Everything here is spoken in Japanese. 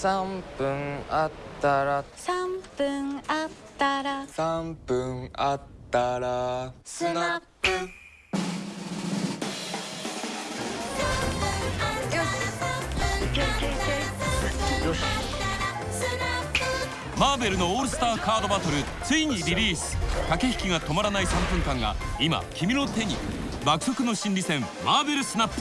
3分あったら。3分あったら。3分あったら。スナップ。マーベルのオールスターカードバトルついにリリース。駆け引きが止まらない3分間が今君の手に。爆速の心理戦マーベルスナップ。